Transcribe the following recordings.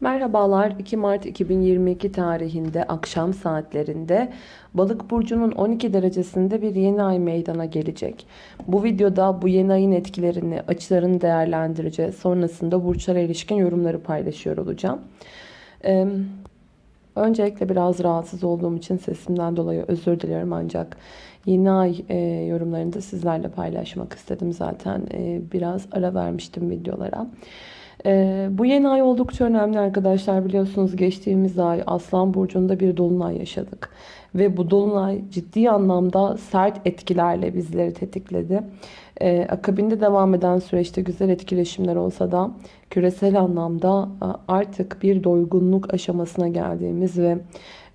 Merhabalar 2 Mart 2022 tarihinde akşam saatlerinde Balık burcunun 12 derecesinde bir yeni ay meydana gelecek. Bu videoda bu yeni ayın etkilerini, açılarını değerlendireceğiz. Sonrasında burçlara ilişkin yorumları paylaşıyor olacağım. Ee, öncelikle biraz rahatsız olduğum için sesimden dolayı özür diliyorum ancak yeni ay e, yorumlarını da sizlerle paylaşmak istedim zaten. E, biraz ara vermiştim videolara. Ee, bu yeni ay oldukça önemli arkadaşlar. Biliyorsunuz geçtiğimiz ay Aslan Burcu'nda bir dolunay yaşadık. Ve bu dolunay ciddi anlamda sert etkilerle bizleri tetikledi. Ee, akabinde devam eden süreçte güzel etkileşimler olsa da küresel anlamda artık bir doygunluk aşamasına geldiğimiz ve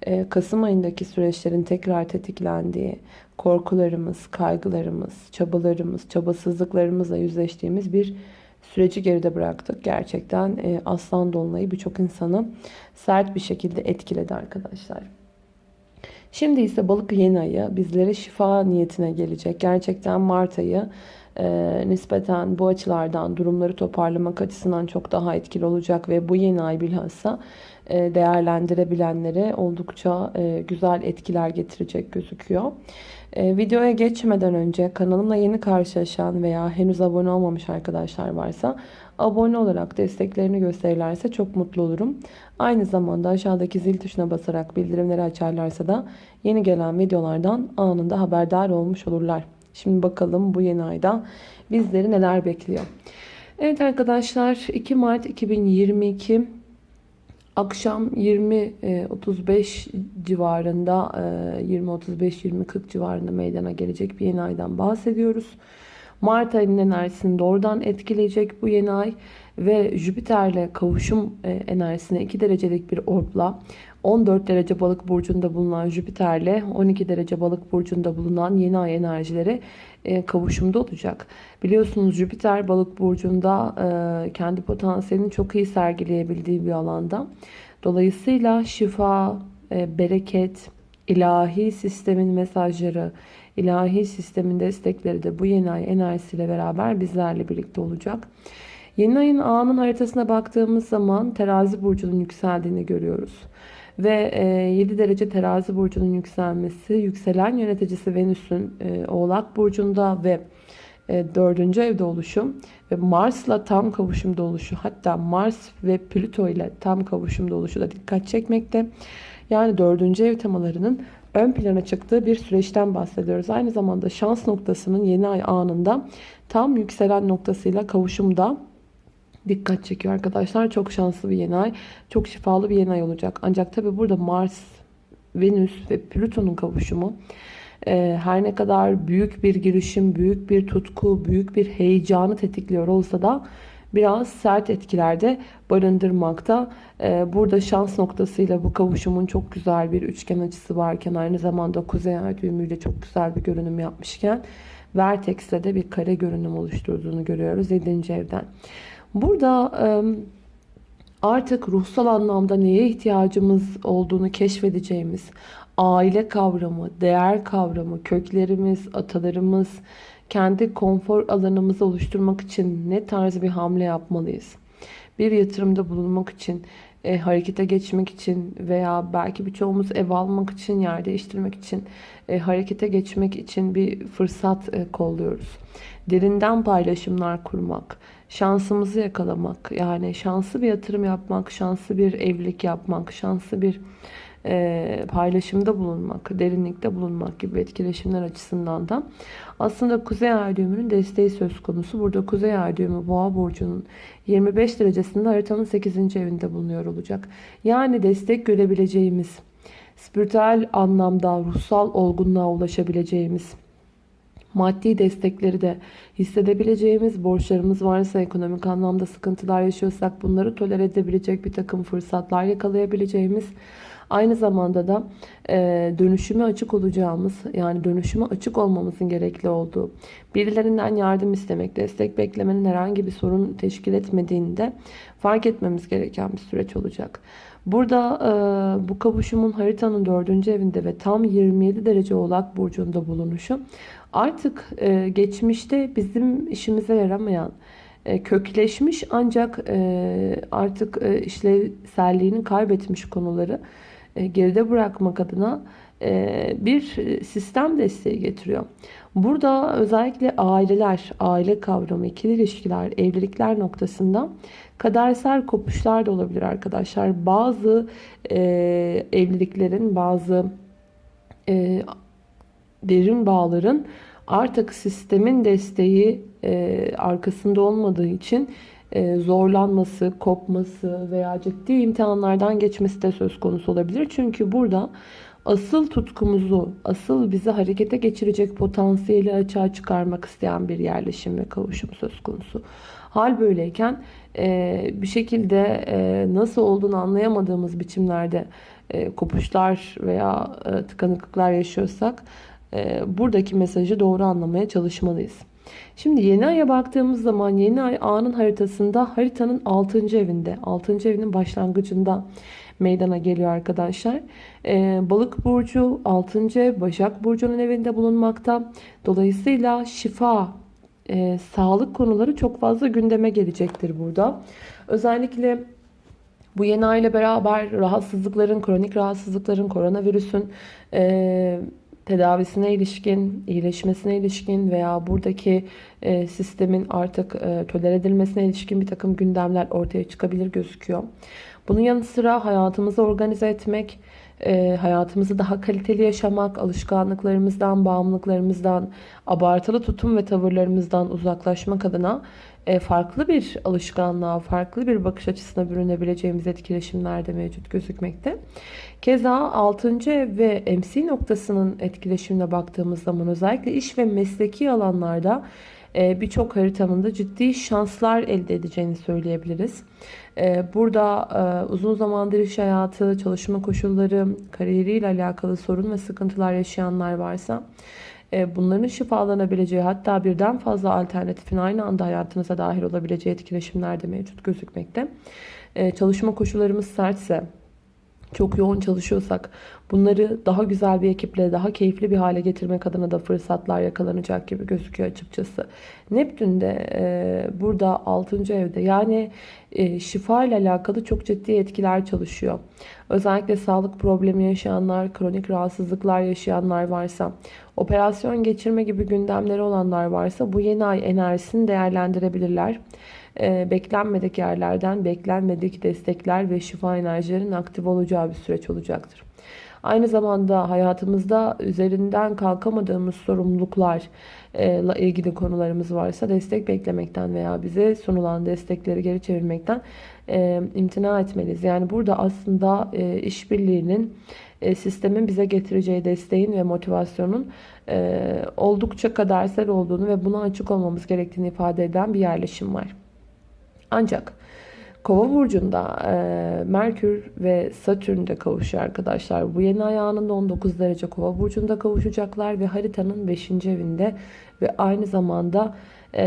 e, Kasım ayındaki süreçlerin tekrar tetiklendiği, korkularımız, kaygılarımız, çabalarımız, çabasızlıklarımızla yüzleştiğimiz bir süreci geride bıraktık. Gerçekten e, aslan dolunayı birçok insanı sert bir şekilde etkiledi arkadaşlar. Şimdi ise balık yeni ayı bizlere şifa niyetine gelecek. Gerçekten Mart ayı e, nispeten bu açılardan durumları toparlamak açısından çok daha etkili olacak ve bu yeni ay bilhassa e, değerlendirebilenlere oldukça e, güzel etkiler getirecek gözüküyor. E, videoya geçmeden önce kanalımla yeni karşılaşan veya henüz abone olmamış arkadaşlar varsa abone olarak desteklerini gösterirlerse çok mutlu olurum. Aynı zamanda aşağıdaki zil tuşuna basarak bildirimleri açarlarsa da yeni gelen videolardan anında haberdar olmuş olurlar. Şimdi bakalım bu yeni ayda bizleri neler bekliyor. Evet arkadaşlar 2 Mart 2022 Akşam 20-35 e, civarında 20-35-20-40 e, civarında meydana gelecek bir yeni aydan bahsediyoruz. Mart ayının enerjisini doğrudan etkileyecek bu yeni ay ve Jüpiter'le kavuşum e, enerjisine 2 derecelik bir orbla 14 derece balık burcunda bulunan Jüpiter'le 12 derece balık burcunda bulunan yeni ay enerjileri e, kavuşumda olacak. Biliyorsunuz Jüpiter balık burcunda e, kendi potansiyelini çok iyi sergileyebildiği bir alanda. Dolayısıyla şifa, e, bereket, ilahi sistemin mesajları, ilahi sistemin destekleri de bu yeni ay enerjisiyle beraber bizlerle birlikte olacak. Yeni ayın anın haritasına baktığımız zaman terazi burcunun yükseldiğini görüyoruz. Ve 7 e, derece terazi burcunun yükselmesi yükselen yöneticisi Venüs'ün e, oğlak burcunda ve 4. E, evde oluşum ve Mars'la tam kavuşumda oluşu hatta Mars ve Plüto ile tam kavuşumda oluşu da dikkat çekmekte. Yani 4. ev temalarının ön plana çıktığı bir süreçten bahsediyoruz. Aynı zamanda şans noktasının yeni ay anında tam yükselen noktasıyla kavuşumda dikkat çekiyor arkadaşlar. Çok şanslı bir yeni ay. Çok şifalı bir yeni ay olacak. Ancak tabi burada Mars, Venüs ve Plüton'un kavuşumu e, her ne kadar büyük bir girişim, büyük bir tutku, büyük bir heyecanı tetikliyor olsa da biraz sert etkilerde barındırmakta. E, burada şans noktasıyla bu kavuşumun çok güzel bir üçgen açısı varken aynı zamanda kuzey ay düğümüyle çok güzel bir görünüm yapmışken Vertex'le de bir kare görünüm oluşturduğunu görüyoruz 7. evden. Burada artık ruhsal anlamda neye ihtiyacımız olduğunu keşfedeceğimiz aile kavramı, değer kavramı, köklerimiz, atalarımız, kendi konfor alanımızı oluşturmak için ne tarz bir hamle yapmalıyız? Bir yatırımda bulunmak için, e, harekete geçmek için veya belki birçoğumuz ev almak için, yer değiştirmek için, e, harekete geçmek için bir fırsat e, kolluyoruz. Derinden paylaşımlar kurmak, şansımızı yakalamak, yani şanslı bir yatırım yapmak, şanslı bir evlilik yapmak, şanslı bir e, paylaşımda bulunmak, derinlikte bulunmak gibi etkileşimler açısından da aslında Kuzey Ay düğümünün desteği söz konusu. Burada Kuzey Ay düğümü Boğa burcunun 25 derecesinde haritanın 8. evinde bulunuyor olacak. Yani destek görebileceğimiz, spiritüel anlamda ruhsal olgunluğa ulaşabileceğimiz, maddi destekleri de hissedebileceğimiz, borçlarımız varsa, ekonomik anlamda sıkıntılar yaşıyorsak bunları tolere edebilecek bir takım fırsatlar yakalayabileceğimiz, Aynı zamanda da e, dönüşüme açık olacağımız yani dönüşüme açık olmamızın gerekli olduğu birilerinden yardım istemek, destek beklemenin herhangi bir sorun teşkil etmediğini de fark etmemiz gereken bir süreç olacak. Burada e, bu kavuşumun haritanın dördüncü evinde ve tam 27 derece oğlak burcunda bulunuşu artık e, geçmişte bizim işimize yaramayan e, kökleşmiş ancak e, artık e, işlevselliğini kaybetmiş konuları e, geride bırakmak adına e, bir sistem desteği getiriyor. Burada özellikle aileler, aile kavramı, ikili ilişkiler, evlilikler noktasında kadersel kopuşlar da olabilir arkadaşlar. Bazı e, evliliklerin, bazı e, derin bağların artık sistemin desteği e, arkasında olmadığı için e, zorlanması, kopması veya ciddi imtihanlardan geçmesi de söz konusu olabilir. Çünkü burada asıl tutkumuzu, asıl bizi harekete geçirecek potansiyeli açığa çıkarmak isteyen bir yerleşim ve kavuşum söz konusu. Hal böyleyken e, bir şekilde e, nasıl olduğunu anlayamadığımız biçimlerde e, kopuşlar veya e, tıkanıklıklar yaşıyorsak buradaki mesajı doğru anlamaya çalışmalıyız. Şimdi yeni aya baktığımız zaman yeni ay anın haritasında haritanın 6. evinde, 6. evinin başlangıcında meydana geliyor arkadaşlar. Ee, Balık burcu 6. ev Başak burcunun evinde bulunmakta. Dolayısıyla şifa, e, sağlık konuları çok fazla gündeme gelecektir burada. Özellikle bu yeni ay ile beraber rahatsızlıkların, kronik rahatsızlıkların, koronavirüsün e, tedavisine ilişkin, iyileşmesine ilişkin veya buradaki e, sistemin artık e, tolere edilmesine ilişkin bir takım gündemler ortaya çıkabilir gözüküyor. Bunun yanı sıra hayatımızı organize etmek, e, hayatımızı daha kaliteli yaşamak, alışkanlıklarımızdan, bağımlılıklarımızdan, abartılı tutum ve tavırlarımızdan uzaklaşmak adına farklı bir alışkanlığa, farklı bir bakış açısına bürünebileceğimiz etkileşimler de mevcut gözükmekte. Keza 6. ev ve MC noktasının etkileşimine baktığımız zaman özellikle iş ve mesleki alanlarda e, birçok haritanın da ciddi şanslar elde edeceğini söyleyebiliriz. E, burada uzun zamandır iş hayatı, çalışma koşulları, kariyeriyle alakalı sorun ve sıkıntılar yaşayanlar varsa e, bunların şifalanabileceği hatta birden fazla alternatifin aynı anda hayatınıza dahil olabileceği etkileşimler de mevcut gözükmekte. E, çalışma koşullarımız sertse, çok yoğun çalışıyorsak bunları daha güzel bir ekiple daha keyifli bir hale getirmek adına da fırsatlar yakalanacak gibi gözüküyor açıkçası. Neptün de e, burada 6. evde yani e, şifa ile alakalı çok ciddi etkiler çalışıyor. Özellikle sağlık problemi yaşayanlar, kronik rahatsızlıklar yaşayanlar varsa, operasyon geçirme gibi gündemleri olanlar varsa bu yeni ay enerjisini değerlendirebilirler. Ee, beklenmedik yerlerden beklenmedik destekler ve şifa enerjilerinin aktif olacağı bir süreç olacaktır. Aynı zamanda hayatımızda üzerinden kalkamadığımız sorumluluklarla e, ilgili konularımız varsa destek beklemekten veya bize sunulan destekleri geri çevirmekten e, imtina etmeliyiz. Yani burada aslında e, işbirliğinin sistemin bize getireceği desteğin ve motivasyonun oldukça kadersel olduğunu ve buna açık olmamız gerektiğini ifade eden bir yerleşim var. Ancak Kova burcunda e, Merkür ve Satürn de kavuşuyor arkadaşlar. Bu yeni ay anında 19 derece Kova burcunda kavuşacaklar ve haritanın 5. evinde ve aynı zamanda e,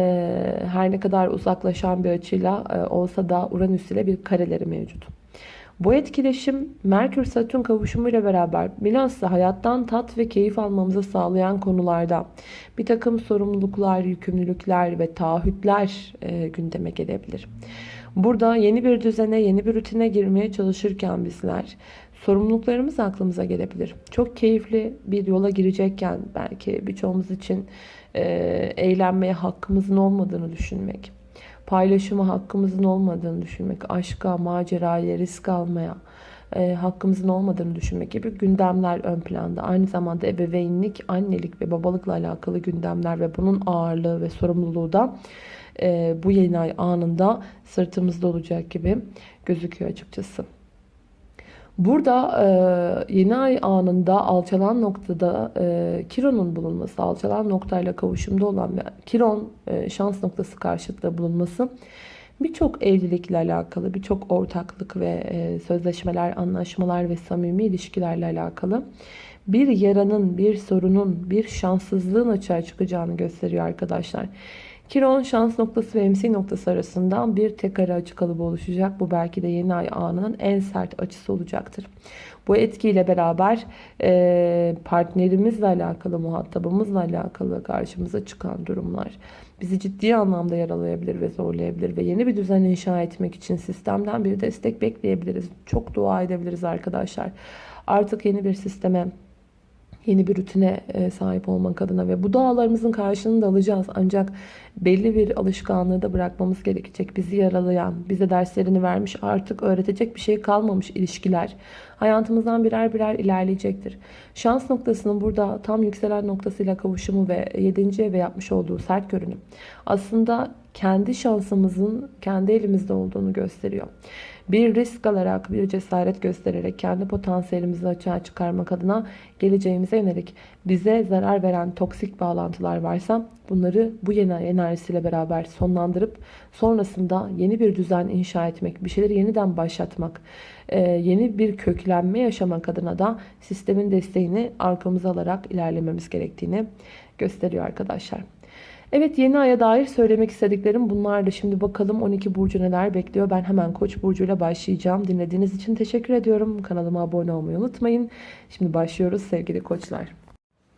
her ne kadar uzaklaşan bir açıyla e, olsa da Uranüs ile bir kareleri mevcut. Bu etkileşim Merkür-Satürn kavuşumuyla beraber bilhassa hayattan tat ve keyif almamızı sağlayan konularda bir takım sorumluluklar, yükümlülükler ve taahhütler e, gündeme gelebilir. Burada yeni bir düzene, yeni bir rutine girmeye çalışırken bizler sorumluluklarımız aklımıza gelebilir. Çok keyifli bir yola girecekken belki birçoğumuz için e, eğlenmeye hakkımızın olmadığını düşünmek paylaşıma hakkımızın olmadığını düşünmek, aşka, maceraya, risk almaya e, hakkımızın olmadığını düşünmek gibi gündemler ön planda. Aynı zamanda ebeveynlik, annelik ve babalıkla alakalı gündemler ve bunun ağırlığı ve sorumluluğu da e, bu yeni ay anında sırtımızda olacak gibi gözüküyor açıkçası. Burada e, yeni ay anında alçalan noktada e, Kiron'un bulunması, alçalan noktayla kavuşumda olan ve Kiron e, şans noktası karşıtında bulunması birçok evlilikle alakalı, birçok ortaklık ve e, sözleşmeler, anlaşmalar ve samimi ilişkilerle alakalı bir yaranın, bir sorunun, bir şanssızlığın açığa çıkacağını gösteriyor arkadaşlar. Kiron şans noktası ve MC noktası arasından bir tek kare açı kalıbı oluşacak. Bu belki de yeni ay anının en sert açısı olacaktır. Bu etkiyle beraber e, partnerimizle alakalı, muhatabımızla alakalı karşımıza çıkan durumlar bizi ciddi anlamda yaralayabilir ve zorlayabilir ve yeni bir düzen inşa etmek için sistemden bir destek bekleyebiliriz. Çok dua edebiliriz arkadaşlar. Artık yeni bir sisteme yeni bir rutine e, sahip olmak adına ve bu dağlarımızın karşılığını da alacağız. Ancak belli bir alışkanlığı da bırakmamız gerekecek. Bizi yaralayan, bize derslerini vermiş, artık öğretecek bir şey kalmamış ilişkiler. Hayatımızdan birer birer ilerleyecektir. Şans noktasının burada tam yükselen noktasıyla kavuşumu ve 7. eve yapmış olduğu sert görünüm. Aslında kendi şansımızın kendi elimizde olduğunu gösteriyor. Bir risk alarak, bir cesaret göstererek kendi potansiyelimizi açığa çıkarmak adına geleceğimize yönelik bize zarar veren toksik bağlantılar varsa bunları bu yeni enerjisiyle beraber sonlandırıp sonrasında yeni bir düzen inşa etmek, bir şeyleri yeniden başlatmak, e, yeni bir köklenme yaşamak adına da sistemin desteğini arkamıza alarak ilerlememiz gerektiğini gösteriyor arkadaşlar. Evet yeni aya dair söylemek istediklerim bunlardı. Şimdi bakalım 12 burcu neler bekliyor. Ben hemen Koç burcuyla başlayacağım. Dinlediğiniz için teşekkür ediyorum. Kanalıma abone olmayı unutmayın. Şimdi başlıyoruz sevgili koçlar.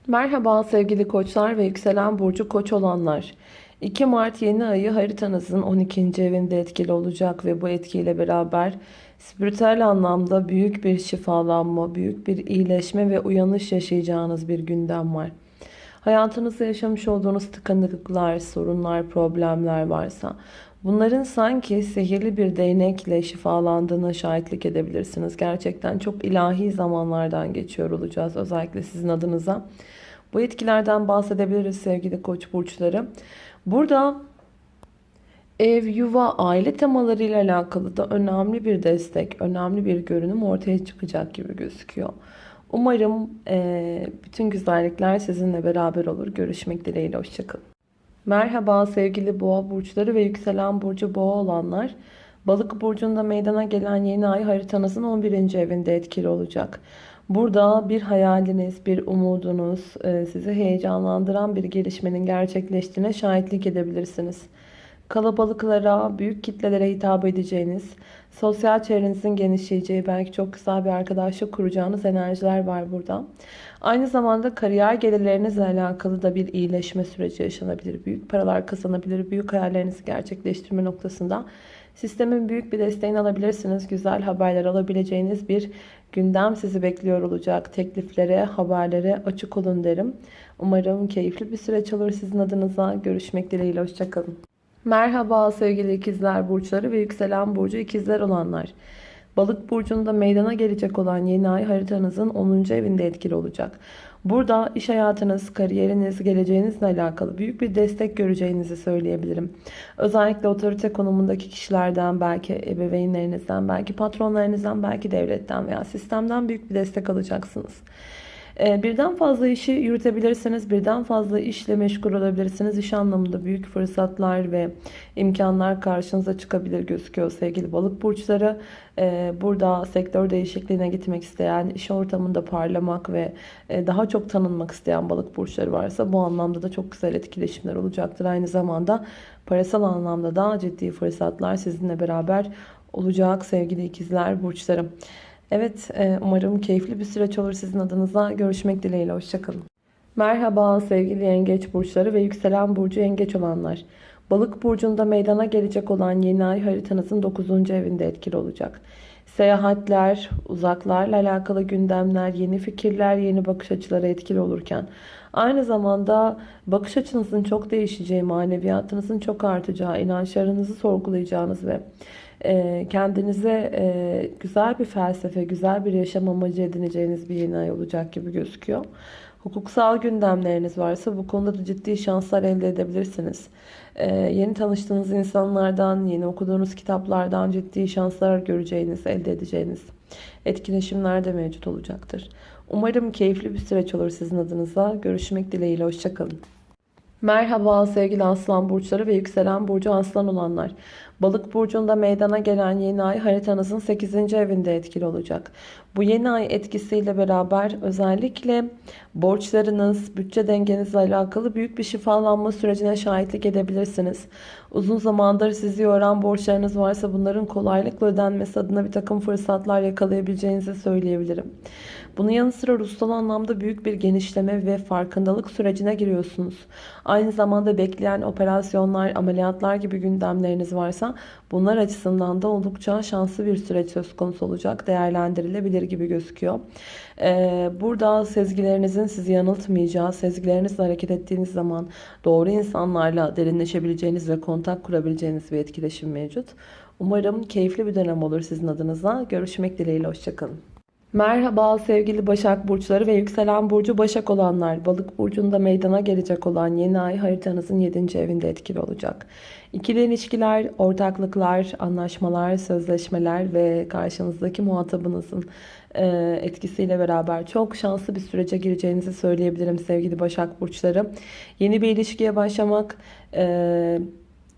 Merhaba sevgili koçlar ve yükselen burcu koç olanlar. 2 Mart yeni ayı haritanızın 12. evinde etkili olacak ve bu etkiyle beraber spiritüel anlamda büyük bir şifalanma, büyük bir iyileşme ve uyanış yaşayacağınız bir gündem var. Hayatınızda yaşamış olduğunuz tıkanıklıklar, sorunlar, problemler varsa bunların sanki sihirli bir değnekle şifalandığına şahitlik edebilirsiniz. Gerçekten çok ilahi zamanlardan geçiyor olacağız özellikle sizin adınıza. Bu etkilerden bahsedebiliriz sevgili koç burçları. Burada ev, yuva, aile temalarıyla alakalı da önemli bir destek, önemli bir görünüm ortaya çıkacak gibi gözüküyor. Umarım e, bütün güzellikler sizinle beraber olur. Görüşmek dileğiyle. Hoşçakalın. Merhaba sevgili boğa burçları ve yükselen burcu boğa olanlar. Balık burcunda meydana gelen yeni ay haritanızın 11. evinde etkili olacak. Burada bir hayaliniz, bir umudunuz, e, sizi heyecanlandıran bir gelişmenin gerçekleştiğine şahitlik edebilirsiniz kalabalıklara, büyük kitlelere hitap edeceğiniz, sosyal çevrenizin genişleyeceği, belki çok güzel bir arkadaşlık kuracağınız enerjiler var burada. Aynı zamanda kariyer gelirlerinizle alakalı da bir iyileşme süreci yaşanabilir. Büyük paralar kazanabilir, büyük hayallerinizi gerçekleştirme noktasında sistemin büyük bir desteğini alabilirsiniz. Güzel haberler alabileceğiniz bir gündem sizi bekliyor olacak. Tekliflere, haberlere açık olun derim. Umarım keyifli bir süreç olur sizin adınıza. Görüşmek dileğiyle. Hoşçakalın. Merhaba sevgili ikizler burçları ve yükselen burcu ikizler olanlar. Balık burcunda meydana gelecek olan yeni ay haritanızın 10. evinde etkili olacak. Burada iş hayatınız, kariyeriniz, geleceğinizle alakalı büyük bir destek göreceğinizi söyleyebilirim. Özellikle otorite konumundaki kişilerden, belki ebeveynlerinizden, belki patronlarınızdan, belki devletten veya sistemden büyük bir destek alacaksınız. Ee, birden fazla işi yürütebilirsiniz. Birden fazla işle meşgul olabilirsiniz. İş anlamında büyük fırsatlar ve imkanlar karşınıza çıkabilir gözüküyor sevgili balık burçları. Ee, burada sektör değişikliğine gitmek isteyen, iş ortamında parlamak ve e, daha çok tanınmak isteyen balık burçları varsa bu anlamda da çok güzel etkileşimler olacaktır. Aynı zamanda parasal anlamda da ciddi fırsatlar sizinle beraber olacak sevgili ikizler burçlarım. Evet e, umarım keyifli bir süreç olur sizin adınıza. Görüşmek dileğiyle. Hoşçakalın. Merhaba sevgili yengeç burçları ve yükselen burcu yengeç olanlar. Balık burcunda meydana gelecek olan yeni ay haritanızın 9. evinde etkili olacak. Seyahatler, uzaklarla alakalı gündemler, yeni fikirler, yeni bakış açıları etkili olurken aynı zamanda bakış açınızın çok değişeceği, maneviyatınızın çok artacağı, inançlarınızı sorgulayacağınız ve kendinize e, güzel bir felsefe, güzel bir yaşam amacı edineceğiniz bir yeni ay olacak gibi gözüküyor. Hukuksal gündemleriniz varsa bu konuda da ciddi şanslar elde edebilirsiniz. Ee, yeni tanıştığınız insanlardan, yeni okuduğunuz kitaplardan ciddi şanslar göreceğiniz, elde edeceğiniz etkileşimler de mevcut olacaktır. Umarım keyifli bir süreç olur sizin adınıza. Görüşmek dileğiyle. Hoşçakalın. Merhaba sevgili aslan burçları ve yükselen burcu aslan olanlar. Balık burcunda meydana gelen yeni ay haritanızın 8. evinde etkili olacak. Bu yeni ay etkisiyle beraber özellikle borçlarınız, bütçe dengenizle alakalı büyük bir şifalanma sürecine şahitlik edebilirsiniz. Uzun zamandır sizi yoran borçlarınız varsa bunların kolaylıkla ödenmesi adına bir takım fırsatlar yakalayabileceğinizi söyleyebilirim. Bunun yanı sıra ruhsal anlamda büyük bir genişleme ve farkındalık sürecine giriyorsunuz. Aynı zamanda bekleyen operasyonlar, ameliyatlar gibi gündemleriniz varsa bunlar açısından da oldukça şanslı bir süreç söz konusu olacak. Değerlendirilebilir gibi gözüküyor. Ee, burada sezgilerinizin sizi yanıltmayacağı, sezgilerinizle hareket ettiğiniz zaman doğru insanlarla derinleşebileceğiniz ve kontak kurabileceğiniz bir etkileşim mevcut. Umarım keyifli bir dönem olur sizin adınıza. Görüşmek dileğiyle, hoşçakalın. Merhaba sevgili Başak Burçları ve Yükselen Burcu Başak olanlar. Balık Burcu'nda meydana gelecek olan yeni ay haritanızın 7. evinde etkili olacak. İkili ilişkiler, ortaklıklar, anlaşmalar, sözleşmeler ve karşınızdaki muhatabınızın e, etkisiyle beraber çok şanslı bir sürece gireceğinizi söyleyebilirim sevgili Başak Burçları. Yeni bir ilişkiye başlamak...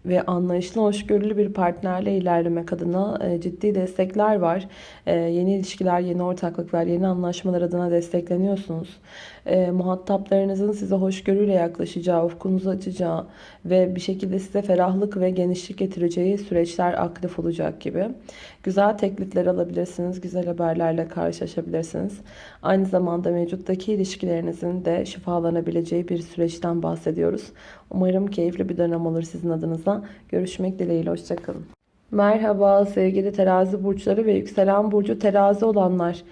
Ve anlayışlı, hoşgörülü bir partnerle ilerlemek adına e, ciddi destekler var. E, yeni ilişkiler, yeni ortaklıklar, yeni anlaşmalar adına destekleniyorsunuz. E, muhataplarınızın size hoşgörüyle yaklaşacağı, ufkunuzu açacağı ve bir şekilde size ferahlık ve genişlik getireceği süreçler aktif olacak gibi. Güzel teklifler alabilirsiniz, güzel haberlerle karşılaşabilirsiniz. Aynı zamanda mevcuttaki ilişkilerinizin de şifalanabileceği bir süreçten bahsediyoruz. Umarım keyifli bir dönem olur sizin adınıza. Görüşmek dileğiyle, hoşçakalın. Merhaba sevgili terazi burçları ve yükselen burcu terazi olanlar.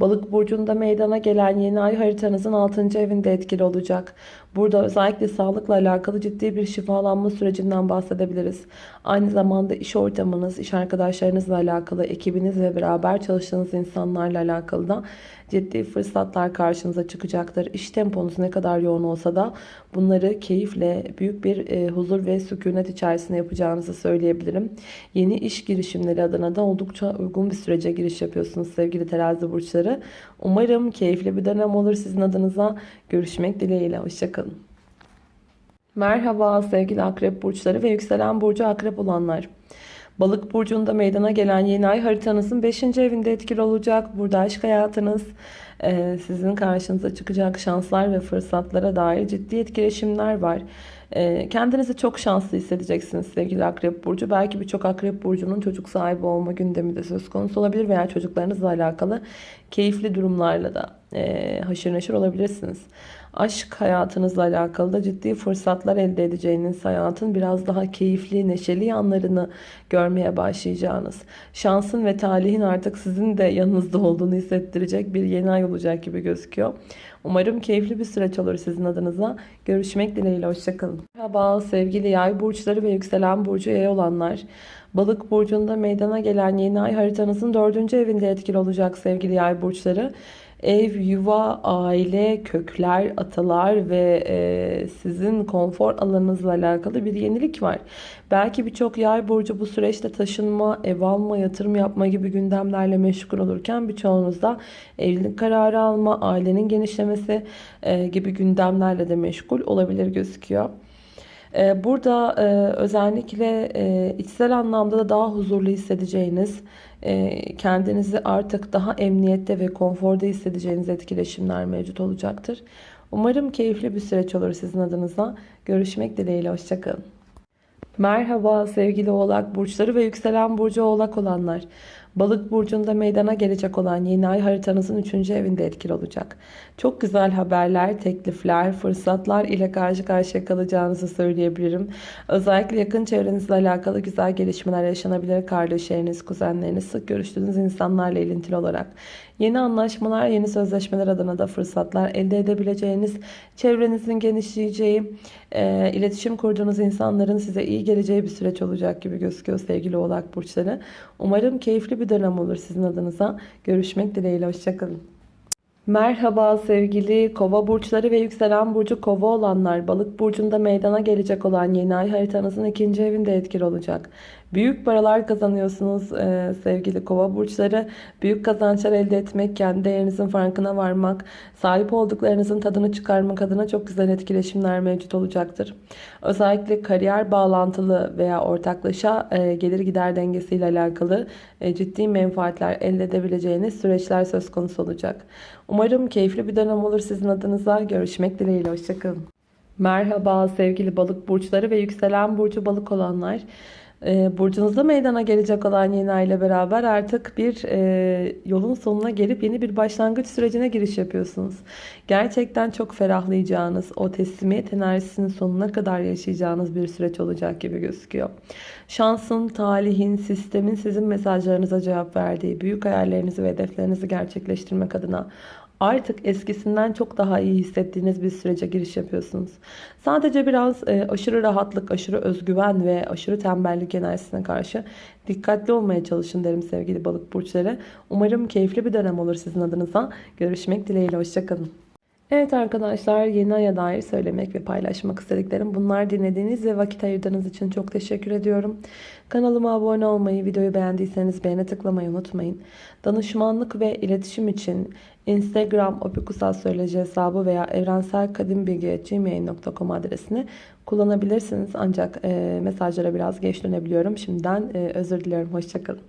Balık burcunda meydana gelen yeni ay haritanızın 6. evinde etkili olacak. Burada özellikle sağlıkla alakalı ciddi bir şifalanma sürecinden bahsedebiliriz. Aynı zamanda iş ortamınız, iş arkadaşlarınızla alakalı, ekibiniz ve beraber çalıştığınız insanlarla alakalı da ciddi fırsatlar karşınıza çıkacaktır. İş temponuz ne kadar yoğun olsa da bunları keyifle, büyük bir e, huzur ve sükunet içerisinde yapacağınızı söyleyebilirim. Yeni iş girişimleri adına da oldukça uygun bir sürece giriş yapıyorsunuz sevgili terazi burçları. Umarım keyifli bir dönem olur sizin adınıza. Görüşmek dileğiyle. Hoşçakalın. Merhaba sevgili akrep burçları ve yükselen burcu akrep olanlar. Balık burcunda meydana gelen yeni ay haritanızın 5. evinde etkili olacak. Burada aşk hayatınız, e, sizin karşınıza çıkacak şanslar ve fırsatlara dair ciddi etkileşimler var. E, kendinizi çok şanslı hissedeceksiniz sevgili Akrep Burcu. Belki birçok Akrep Burcu'nun çocuk sahibi olma gündemi de söz konusu olabilir veya çocuklarınızla alakalı keyifli durumlarla da e, haşır neşir olabilirsiniz aşk hayatınızla alakalı da ciddi fırsatlar elde edeceğiniz hayatın biraz daha keyifli, neşeli yanlarını görmeye başlayacağınız, şansın ve talihin artık sizin de yanınızda olduğunu hissettirecek bir yeni ay olacak gibi gözüküyor. Umarım keyifli bir süreç olur sizin adınıza. Görüşmek dileğiyle. Hoşçakalın. Merhaba sevgili yay burçları ve yükselen burcu yay olanlar. Balık burcunda meydana gelen yeni ay haritanızın dördüncü evinde etkili olacak sevgili yay burçları. Ev, yuva, aile, kökler, atalar ve e, sizin konfor alanınızla alakalı bir yenilik var. Belki birçok yay burcu bu süreçte taşınma, ev alma, yatırım yapma gibi gündemlerle meşgul olurken birçoğunuzda evlilik kararı alma, ailenin genişlemesi e, gibi gündemlerle de meşgul olabilir gözüküyor. E, burada e, özellikle e, içsel anlamda da daha huzurlu hissedeceğiniz, kendinizi artık daha emniyette ve konforda hissedeceğiniz etkileşimler mevcut olacaktır. Umarım keyifli bir süreç olur sizin adınıza. Görüşmek dileğiyle. Hoşçakalın. Merhaba sevgili oğlak burçları ve yükselen burcu oğlak olanlar. Balık burcunda meydana gelecek olan yeni ay haritanızın 3. evinde etkili olacak. Çok güzel haberler, teklifler, fırsatlar ile karşı karşıya kalacağınızı söyleyebilirim. Özellikle yakın çevrenizle alakalı güzel gelişmeler yaşanabilir. Kardeşleriniz, kuzenleriniz, sık görüştüğünüz insanlarla ilintili olarak. Yeni anlaşmalar, yeni sözleşmeler adına da fırsatlar elde edebileceğiniz, çevrenizin genişleyeceği, e, iletişim kurduğunuz insanların size iyi geleceği bir süreç olacak gibi gözüküyor sevgili oğlak burçları. Umarım keyifli bir dönem olur sizin adınıza. Görüşmek dileğiyle. Hoşçakalın. Merhaba sevgili kova burçları ve yükselen burcu kova olanlar. Balık burcunda meydana gelecek olan yeni ay haritanızın ikinci evinde etkili olacak. Büyük paralar kazanıyorsunuz e, sevgili kova burçları. Büyük kazançlar elde etmek, kendi değerinizin farkına varmak, sahip olduklarınızın tadını çıkarmak adına çok güzel etkileşimler mevcut olacaktır. Özellikle kariyer bağlantılı veya ortaklaşa e, gelir gider dengesiyle alakalı e, ciddi menfaatler elde edebileceğiniz süreçler söz konusu olacak. Umarım keyifli bir dönem olur sizin adınıza. Görüşmek dileğiyle. Hoşçakalın. Merhaba sevgili balık burçları ve yükselen burcu balık olanlar. Ee, Burcunuzda meydana gelecek olan yeni ay ile beraber artık bir e, yolun sonuna gelip yeni bir başlangıç sürecine giriş yapıyorsunuz. Gerçekten çok ferahlayacağınız, o teslimiyet enerjisinin sonuna kadar yaşayacağınız bir süreç olacak gibi gözüküyor. Şansın, talihin, sistemin sizin mesajlarınıza cevap verdiği, büyük hayallerinizi ve hedeflerinizi gerçekleştirmek adına artık eskisinden çok daha iyi hissettiğiniz bir sürece giriş yapıyorsunuz. Sadece biraz e, aşırı rahatlık, aşırı özgüven ve aşırı tembellik enerjisine karşı dikkatli olmaya çalışın derim sevgili balık burçları. Umarım keyifli bir dönem olur sizin adınıza. Görüşmek dileğiyle. Hoşçakalın. Evet arkadaşlar yeni aya dair söylemek ve paylaşmak istediklerim bunlar dinlediğiniz ve vakit ayırdığınız için çok teşekkür ediyorum. Kanalıma abone olmayı, videoyu beğendiyseniz beğene tıklamayı unutmayın. Danışmanlık ve iletişim için Instagram opikusastroloji hesabı veya evrenselkadimbilgi.gmail.com adresini kullanabilirsiniz. Ancak e, mesajlara biraz geç dönebiliyorum. Şimdiden e, özür diliyorum. Hoşçakalın.